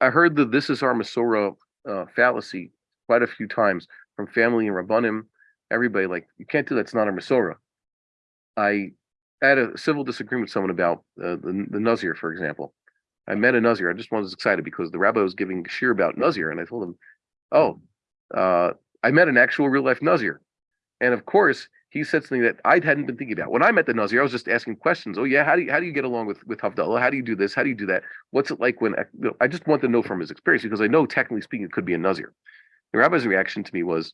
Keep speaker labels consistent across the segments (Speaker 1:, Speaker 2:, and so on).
Speaker 1: I heard the this is our Masorah uh, fallacy quite a few times from family and Rabbanim, everybody like, you can't do that, it's not our Masorah. I had a civil disagreement with someone about uh, the, the Nazir, for example. I met a Nazir, I just was excited because the rabbi was giving shiur about Nazir, and I told him, oh, uh, I met an actual real life Nazir. And of course, he said something that I hadn't been thinking about. When I met the Nazir, I was just asking questions. Oh yeah, how do you how do you get along with with Havdalah? How do you do this? How do you do that? What's it like when I just want to know from his experience because I know technically speaking it could be a Nazir. The rabbi's reaction to me was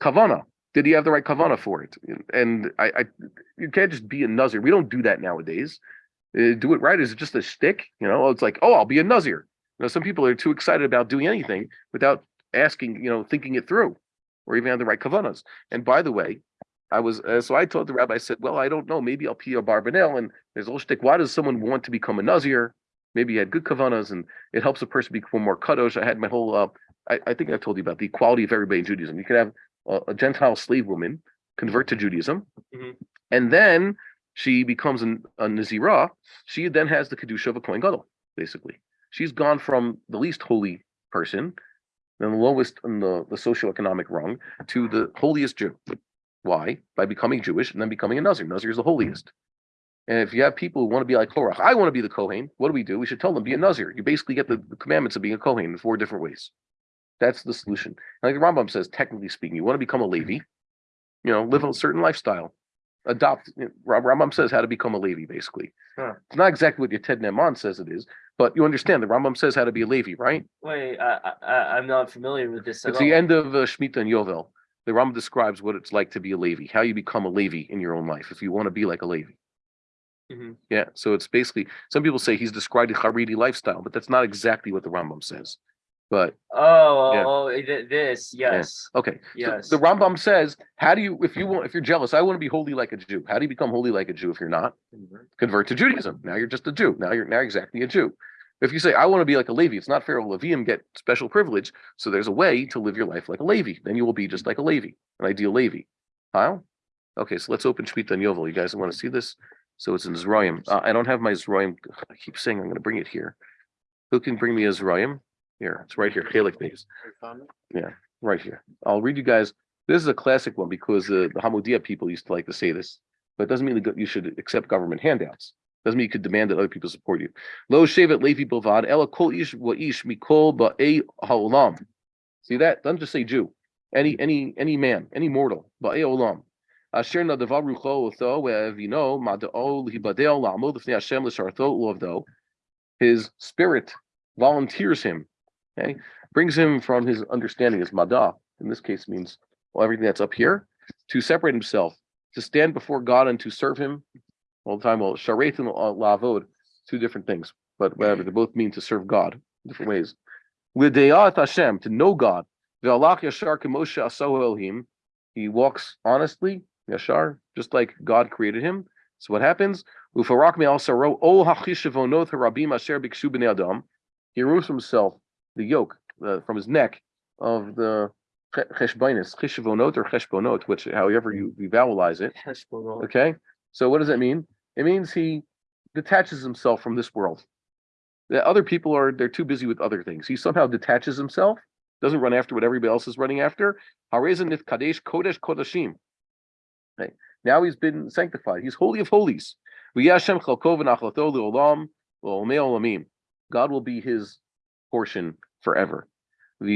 Speaker 1: kavana. Did he have the right kavana for it? And I, I you can't just be a Nazir. We don't do that nowadays. Uh, do it right. Is it just a stick? You know, it's like, oh, I'll be a Nazir. You know, some people are too excited about doing anything without asking, you know, thinking it through or even have the right kavanas. And by the way, I was uh, so I told the rabbi, I said, well, I don't know, maybe I'll be a barbanel. And there's a little shtick. Why does someone want to become a nazir? Maybe he had good kavanas, and it helps a person become more kadosh. I had my whole. Uh, I, I think I told you about the equality of everybody in Judaism. You can have a, a Gentile slave woman convert to Judaism, mm-hmm. and then she becomes an, a nazirah. She then has the kedusha of a kohen gadol. Basically, she's gone from the least holy person the lowest in the, the socioeconomic rung to the holiest Jew. Why? By becoming Jewish and then becoming a Nazir. Nazir is the holiest. And if you have people who want to be like Korach, I want to be the Kohen, what do we do? We should tell them, be a Nazir. You basically get the, the commandments of being a Kohen in four different ways. That's the solution. like the Rambam says, technically speaking, you want to become a Levi, you know, live a certain lifestyle adopt. Rambam says how to become a Levi, basically. Huh. It's not exactly what your Ted Neman says it is, but you understand the Rambam says how to be a Levi, right?
Speaker 2: Wait, I, I, I'm not familiar with this.
Speaker 1: It's the end of uh, Shemitah and Yovel. The Rambam describes what it's like to be a Levi, how you become a Levi in your own life, if you want to be like a Levi. Mm-hmm. Yeah, so it's basically some people say he's described a Haredi lifestyle, but that's not exactly what the Rambam says. But
Speaker 2: oh, yeah. oh, this, yes.
Speaker 1: Yeah. Okay.
Speaker 2: Yes.
Speaker 1: So the Rambam says, how do you, if you want, if you're jealous, I want to be holy like a Jew. How do you become holy like a Jew if you're not? Convert, Convert to Judaism. Now you're just a Jew. Now you're now exactly a Jew. If you say, I want to be like a Levi, it's not fair. Levium get special privilege. So there's a way to live your life like a Levi. Then you will be just like a Levi, an ideal Levi. Kyle? Okay, so let's open Shemitah and Yovel. You guys want to see this? So it's in Zrayim. Uh, I don't have my Zrayim. I keep saying I'm going to bring it here. Who can bring me a Zrayim? Here, it's right here, Chelik base. Yeah, right here. I'll read you guys. This is a classic one because uh, the Hamodia people used to like to say this, but it doesn't mean that you should accept government handouts. Doesn't mean you could demand that other people support you. Lo shevet levi bilvad ela kol ish wa ish mikol ba'ei haolam. See that? Doesn't just say Jew. Any mm. any any man, any mortal. Ba'ei olam. Asher nadavar rucho otho ve'evino mada'o lihibadeo la'amod l'fnei Hashem l'shartho u'avdo. His spirit volunteers him Okay, brings him from his understanding as mada. In this case, means well everything that's up here to separate himself, to stand before God and to serve Him all the time. Well, sharet and lavod, two different things, but whatever they both mean to serve God in different ways. L'deyat Hashem, to know God. Ve'alach yashar kemoshe aso Elohim. He walks honestly, yashar, just like God created him. So what happens? Ufarak me also wrote, "O hachishavonot harabim asher bikshu b'nei adam." He removes himself the yoke uh, from his neck of the cheshbonis, cheshbonot or cheshbonot, which however you, you vowelize it. Okay, so what does that mean? It means he detaches himself from this world. The other people are they're too busy with other things. He somehow detaches himself, doesn't run after what everybody else is running after. Kadesh kodesh kodashim. Now he's been sanctified. He's holy of holies. God will be his portion forever. Now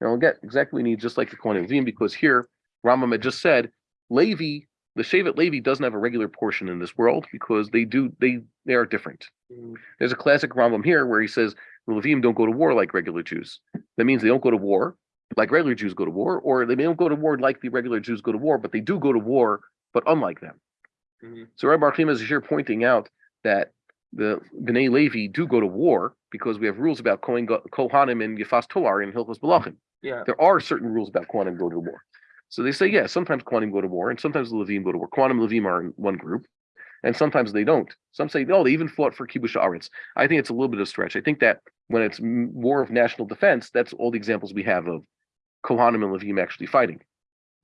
Speaker 1: we'll get exactly what we need, just like the Kohanim because here Rambam had just said Levi, the Shevet Levi doesn't have a regular portion in this world because they do they they are different. Mm. There's a classic Rambam here where he says the Levim don't go to war like regular Jews. That means they don't go to war like regular Jews go to war, or they don't go to war like the regular Jews go to war, but they do go to war, but unlike them. Mm-hmm. So Rabbi Bar Chaim is here pointing out that the Bnei Levi do go to war because we have rules about Kohen, Kohanim and Yefas Toar in Hilchos Melachim.
Speaker 2: Yeah.
Speaker 1: There are certain rules about Kohanim go to war. So they say, yeah, sometimes Kohanim go to war and sometimes the Levim go to war. Kohanim Levim are in one group and sometimes they don't. Some say, oh, they even fought for Kibush Aretz. I think it's a little bit of a stretch. I think that when it's war of national defense, that's all the examples we have of Kohanim and Levim actually fighting.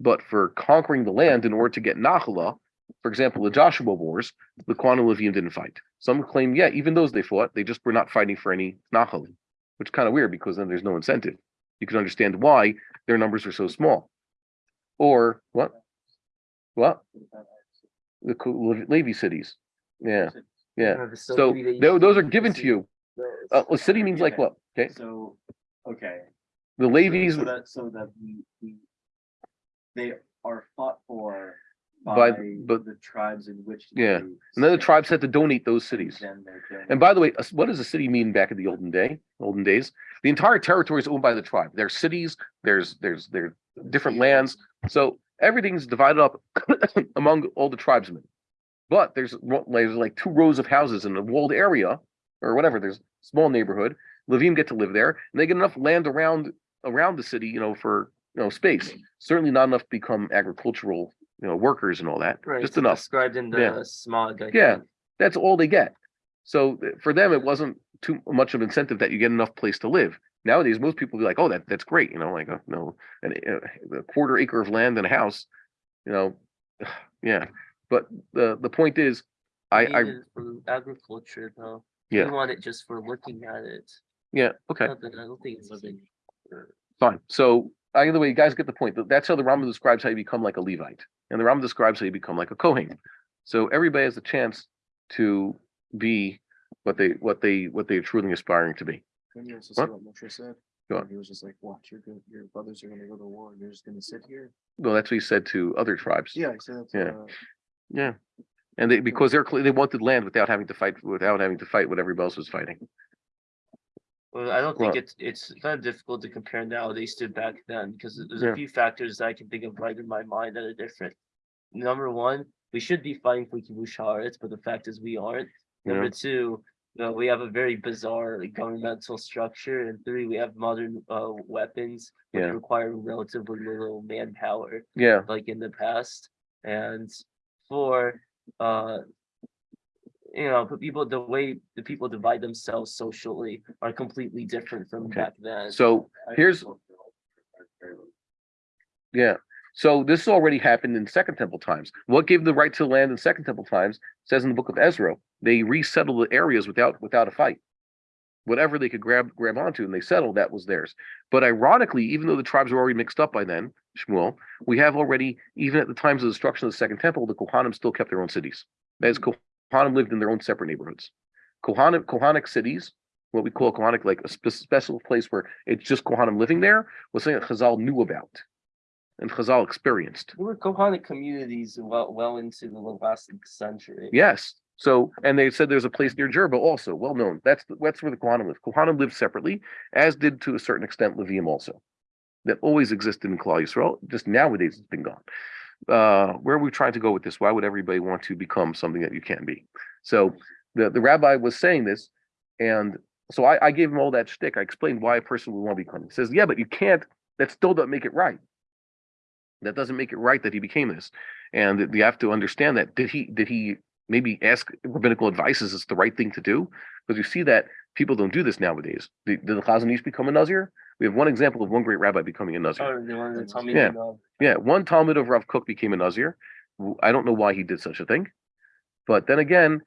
Speaker 1: But for conquering the land in order to get Nachala, for example, the Joshua Wars, the Kohanim Levim didn't fight. Some claim, yeah, even those they fought, they just were not fighting for any Nachalim, which is kind of weird because then there's no incentive. You can understand why their numbers are so small. Or what? What? The Ku- Le- cities. Yeah, yeah. So
Speaker 2: facility that you
Speaker 1: tho- those are given to you. Uh, a city means like what? Okay,
Speaker 3: So, okay.
Speaker 1: the Levies,
Speaker 3: So that, so that we, we, they are fought for
Speaker 1: By-
Speaker 3: by
Speaker 1: but-
Speaker 3: the tribes in which.
Speaker 1: Yeah. and then the tribes had to donate those cities.
Speaker 3: then they're doing-
Speaker 1: And by the way, what does a city mean back in the olden day, olden days? The entire territory is owned by the tribe. There's cities, there's, there's, there's different lands. So everything's divided up among all the tribesmen. But there's, there's like two rows of houses in a walled area or whatever, there's small neighborhood. Levim get to live there and they get enough land around, around the city, you know, for, you know, space. Certainly not enough to become agricultural, you know, workers and all that,
Speaker 2: Right,
Speaker 1: just enough.
Speaker 2: Described in
Speaker 1: Yeah.
Speaker 2: the smog. I
Speaker 1: Yeah.
Speaker 2: think.
Speaker 1: that's all they get. So eh, for them, it wasn't too much of incentive that you get enough place to live. Nowadays, most people be like, "Oh, that that's great," you know, like oh, a you know, an, eh, a, quarter acre of land and a house, you know, yeah. But the the point is, I I
Speaker 2: agriculture though.
Speaker 1: Yeah.
Speaker 2: We want it just for looking at it.
Speaker 1: yeah okay
Speaker 2: I don't think it's for-
Speaker 1: fine. So either way, you guys get the point. That's how the Rambam describes how you become like a Levite, and the Rambam describes how you become like a Kohen. So everybody has a chance to be what they what they what they're truly aspiring to be.
Speaker 3: Can you also
Speaker 1: What?
Speaker 3: see what Moshe said?
Speaker 1: Go on.
Speaker 3: He was just like, watch, your, good- your brothers are gonna go to war and you're just gonna sit here.
Speaker 1: Well, that's what he said to other tribes.
Speaker 3: Yeah, I said,
Speaker 1: Yeah.
Speaker 3: uh,
Speaker 1: Yeah. And they, because they're, cle- they wanted land without having to fight, without having to fight what everybody else was fighting.
Speaker 2: Well, I don't think
Speaker 1: Well-
Speaker 2: it's, it's kind of difficult to compare nowadays to back then, because there's
Speaker 1: Yeah.
Speaker 2: a few factors that I can think of right in my mind that are different. Number one, we should be fighting for kibush haaretz, but the fact is we aren't. Number
Speaker 1: Yeah.
Speaker 2: Two, uh, we have a very bizarre like, governmental structure, and three, we have modern uh weapons which
Speaker 1: Yeah.
Speaker 2: require relatively little manpower.
Speaker 1: Yeah,
Speaker 2: like in the past. And four, uh, you know, but people, the way the people divide themselves socially are completely different from
Speaker 1: Okay.
Speaker 2: back then.
Speaker 1: so here's, yeah. So this already happened in Second Temple times. What gave the right to land in Second Temple times says in the book of Ezra, they resettled the areas without, without a fight. Whatever they could grab, grab onto and they settled, that was theirs. But ironically, even though the tribes were already mixed up by then, Shmuel, we have already, even at the times of the destruction of the Second Temple, the Kohanim still kept their own cities. That is, mm-hmm. Kohanim lived in their own separate neighborhoods. Kohanim, Kohanic cities, what we call Kohanic, like a spe- special place where it's just Kohanim living there, was something that Chazal knew about and Chazal experienced.
Speaker 2: There were Kohanic communities well, well into the last century.
Speaker 1: Yes. So, and they said there's a place near Jerba also, well known. That's the- that's where the Kohanim live. Kohanim lived separately, as did to a certain extent Levium also. That always existed in Klal Yisrael. Just nowadays it's been gone. Uh, where are we trying to go with this? Why would everybody want to become something that you can't be? So the the rabbi was saying this, and so I, I gave him all that shtick. I explained why a person would want to become. He says, yeah, but you can't. That still doesn't make it right. That doesn't make it right that he became this, and you have to understand that. Did he? Did he maybe ask rabbinical advice? Is this the right thing to do? Because you see that people don't do this nowadays. Did, did the Chazon Ish become a Nazir? We have one example of one great rabbi becoming a Nazir.
Speaker 2: Oh, they wanted to tell me.
Speaker 1: Yeah. Yeah, one talmid of Rav Kook became a Nazir. I don't know why he did such a thing. But then again,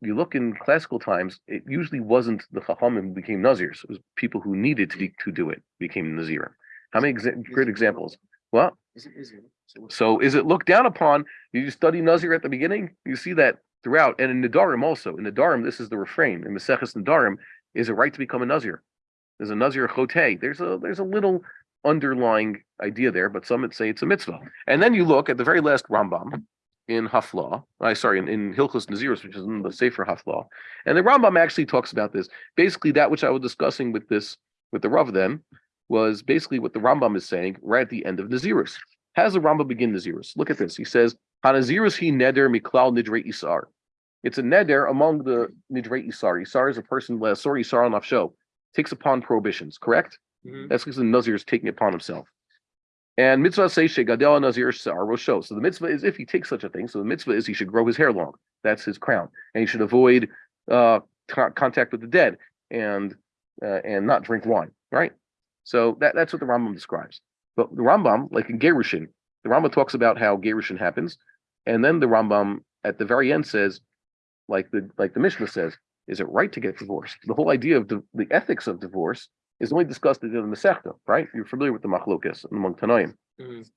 Speaker 1: you look in classical times, it usually wasn't the Chachamim who became Nazirs. It was people who needed to be, to do it became Nazir. How many exa- great examples? What?
Speaker 3: Is it, is it? So
Speaker 1: is it looked down upon? You study Nazir at the beginning, you see that throughout. And in Nedarim also. In Nedarim, this is the refrain. In Maseches Nedarim, is it right to become a Nazir? There's a Nazir Chotei. There's a there's a little underlying idea there, but some would say it's a mitzvah. And then you look at the very last Rambam in Haflah, uh, I sorry, in, in Hilchos Nazirus, which is in the Sefer Haflah. And the Rambam actually talks about this. Basically, that which I was discussing with this with the Rav then was basically what the Rambam is saying right at the end of Nazirus. How does the Rambam begin Nazirus? Look at this. He says, Hanazirus he neder miklal nidre isar. It's a neder among the nidre isar. Isar is a person, sorry, isar on nafsho, takes upon prohibitions, correct?
Speaker 2: Mhm.
Speaker 1: That's because the Nazir is taking it upon himself. And mitzvah say shegadel Nazir sar rosho. So the mitzvah is if he takes such a thing. So the mitzvah is he should grow his hair long. That's his crown, and he should avoid uh, contact with the dead and uh, and not drink wine. Right. So that that's what the Rambam describes. But the Rambam, like in Gerushin, the Rambam talks about how Gerushin happens. And then the Rambam at the very end says, like the like the Mishnah says, is it right to get divorced? The whole idea of the, the ethics of divorce is only discussed in the Masechta, right? You're familiar with the Machlokas among Tanaim.
Speaker 2: Mhm.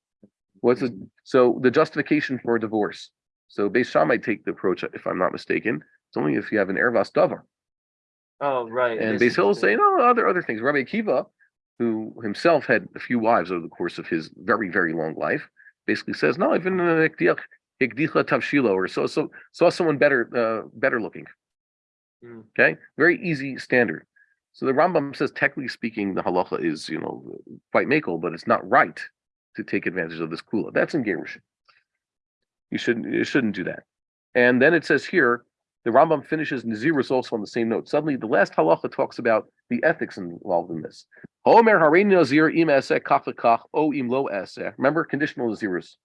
Speaker 1: What's the so the justification for divorce? So Beis Shammai take the approach, if I'm not mistaken, it's only if you have an ervas davar.
Speaker 2: Oh, right.
Speaker 1: And Beis Hill
Speaker 2: the-
Speaker 1: oh, other other things. Rabbi Akiva, who himself had a few wives over the course of his very very long life, basically says, no, even uh, hikdiach- hikdicha tavshilo, or so so saw someone better uh, better looking.
Speaker 2: Mm.
Speaker 1: Okay, very easy standard. So the Rambam says, technically speaking, the halacha is you know quite makel, but it's not right to take advantage of this kula. That's in Gerushin. You shouldn't you shouldn't do that. And then it says here, the Rambam finishes Nazirus also on the same note. Suddenly, the last halacha talks about the ethics involved in this. Homer harein nazir im eseh kach o im lo. Remember conditional Nazirus.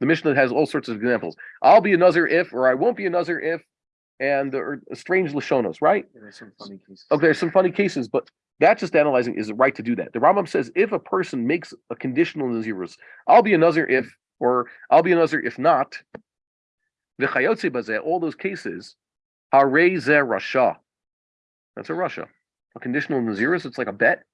Speaker 1: The Mishnah has all sorts of examples. I'll be a Nazir if, or I won't be a Nazir if, and there are strange Lashonos, right?
Speaker 3: There's some funny cases.
Speaker 1: Okay, there's some funny cases, but that's just analyzing is it right to do that. The Rambam says if a person makes a conditional Nazirus, I'll be a Nazir if, or I'll be a Nazir if not, bazeh, all those cases, harei zeh rasha. That's a rasha. A conditional Nazirus, it's like a bet.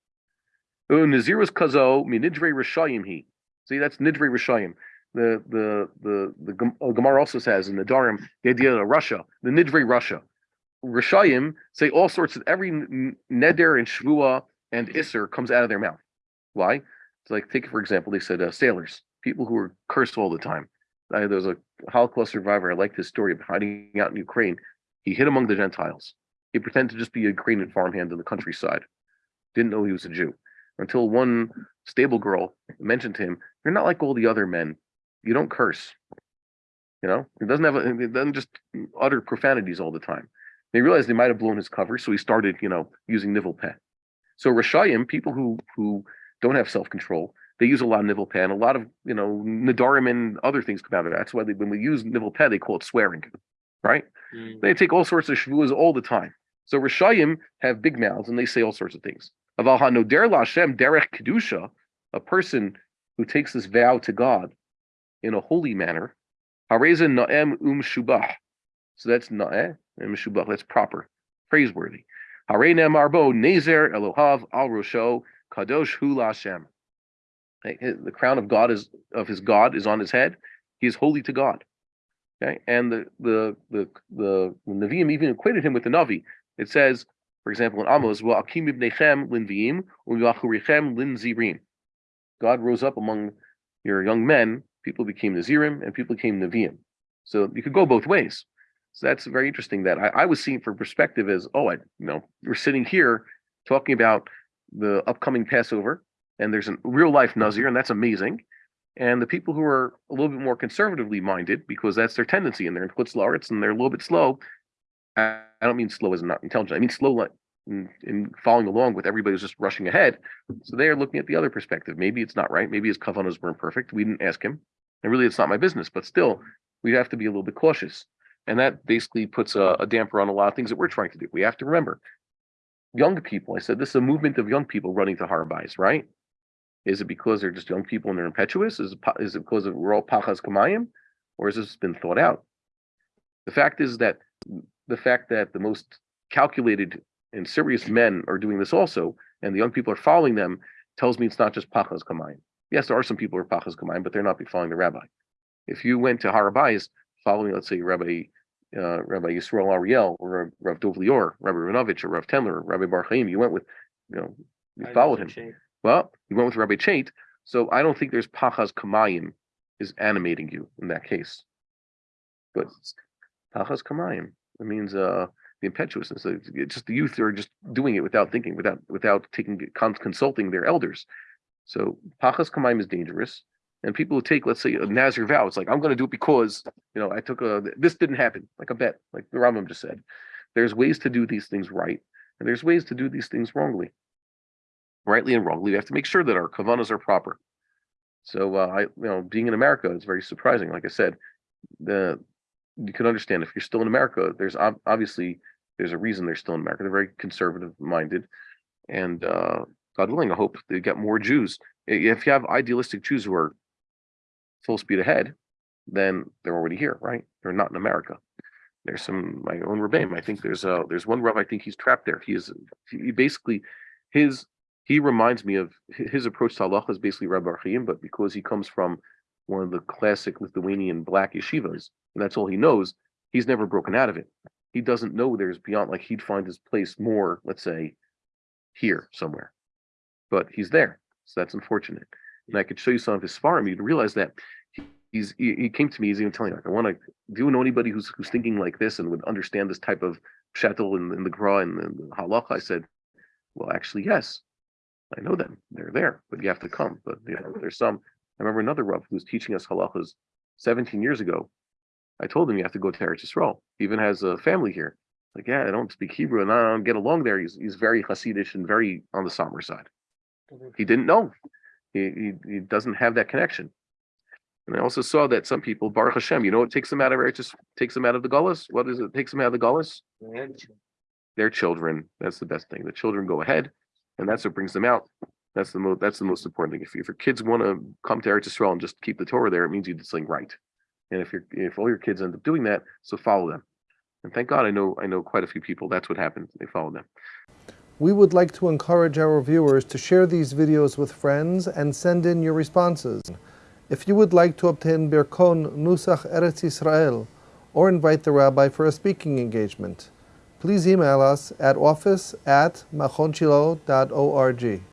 Speaker 1: Oh, Nazirus kazo minidre rishayim he. See, that's nidre rishayim. The the the the uh, Gemara also says in the Darim the idea of Russia, the nidre Russia. Rishayim say all sorts of every neder and shvua and isser comes out of their mouth. Why? It's like take for example, they said uh, sailors, people who were cursed all the time. Uh, there was a Holocaust survivor. I like his story of hiding out in Ukraine. He hid among the Gentiles. He pretended to just be a Ukrainian farmhand in the countryside. Didn't know he was a Jew until one stable girl mentioned to him, "You're not like all the other men. You don't curse. You know, it doesn't have it doesn't just utter profanities all the time." They realized they might have blown his cover, so he started, you know, using nivel. So Rashayim, people who who don't have self control, they use a lot of nivel a lot of you know nadarim and other things come out of it. That's why they, when we use nivel they call it swearing, right?
Speaker 2: Mm.
Speaker 1: They take all sorts of shvuas all the time. So Rishayim have big mouths and they say all sorts of things. Aval hanoder Lashem derech kedusha, a person who takes this vow to God in a holy manner, hareza naem um shubah. So that's naeh and shubah. That's proper, praiseworthy. Hare marbo nezer Elohav al rosho kadosh hu Lashem. The crown of God is of his God is on his head. He is holy to God. Okay, and the the the the, the Nevi'im even equated him with the Navi. It says, for example, in Amos, "Well, akim ibnechem linviim u'yachurichem linzirim." God rose up among your young men. People became Nazirim, and people became Nevi'im. So you could go both ways. So that's very interesting. That I, I was seeing from perspective as, oh, I you know, we're sitting here talking about the upcoming Passover, and there's a real life Nazir, and that's amazing and the people who are a little bit more conservatively minded, because that's their tendency, and they're in Chutz La'aretz and they're a little bit slow. I don't mean slow as not intelligent. I mean slow like in, in following along with everybody who's just rushing ahead. So they are looking at the other perspective. Maybe it's not right. Maybe his kavanas weren't perfect. We didn't ask him, and really, it's not my business. But still, we have to be a little bit cautious, and that basically puts a, a damper on a lot of things that we're trying to do. We have to remember, young people. I said this is a movement of young people running to Harbais, right? Is it because they're just young people and they're impetuous? Is it, is it because of we're all pachas kamayim, or has this been thought out? The fact is that the fact that the most calculated and serious men are doing this also, and the young people are following them, tells me it's not just pachas kamayim. Yes, there are some people who are pachas kamayim, but they're not be following the rabbi. If you went to Harabais following, let's say, Rabbi uh, Rabbi Yisrael Ariel or Rav Dov Lior, Rabbi Ranovich or Rav Tendler, or Rabbi Bar Chaim, you went with, you know, you
Speaker 2: I
Speaker 1: followed him.
Speaker 2: shape.
Speaker 1: Well, you went with Rabbi Chait, so I don't think there's Pachas Kamayim is animating you in that case. But Pachas Kamayim, it means uh the impetuousness. It's just the youth are just doing it without thinking, without without taking consulting their elders. So Pachas Kamayim is dangerous. And people who take, let's say, a Nazir vow, it's like I'm going to do it because you know I took a this didn't happen, like a bet, like the Rambam just said. There's ways to do these things right, and there's ways to do these things wrongly rightly and wrongly, we have to make sure that our kavanas are proper. So uh, I, you know, being in America is very surprising. Like I said, the you can understand if you're still in America, there's ob- obviously there's a reason they're still in America. They're very conservative minded, and uh, God willing, I hope they get more Jews. If you have idealistic Jews who are full speed ahead, then they're already here, right? They're not in America. There's some my own Rebbeim. I think there's a there's one Rav. I think he's trapped there. He is he basically his he reminds me of his approach to halacha is basically Rabbi Bar Chaim, but because he comes from one of the classic Lithuanian black yeshivas, and that's all he knows, he's never broken out of it. He doesn't know there's beyond like he'd find his place more, let's say, here somewhere. But he's there. So that's unfortunate. And I could show you some of his farm, you'd realize that he- he's he, he came to me, he's even telling me, like, I want to do you know anybody who's who's thinking like this and would understand this type of shuttle in, in the gra and the halacha? I said, Well, actually, yes. I know them. They're there, but you have to come. But you know, there's some. I remember another Rav who was teaching us halachas 17 years ago. I told him you have to go to Eretz Yisrael. He even has a family here. Like, yeah, I don't speak Hebrew and I don't get along there. He's he's very Hasidish and very on the somber side. He didn't know. He, he he doesn't have that connection. And I also saw that some people, Baruch Hashem, you know what takes them out of Eretz, takes them out of the Gullus? What is it? Takes them out of the Gullus? Their children. That's the best thing. The children go ahead, and that's what brings them out. That's the most. That's the most important thing. If, your kids want to come to Eretz Yisrael and just keep the Torah there, it means you did something right. And if your if all your kids end up doing that, so follow them. And thank God, I know I know quite a few people. That's what happened. They follow them.
Speaker 4: We would like to encourage our viewers to share these videos with friends and send in your responses. If you would like to obtain Birkon Nusach Eretz Israel or invite the rabbi for a speaking engagement, please email us at office at machonshilo.org.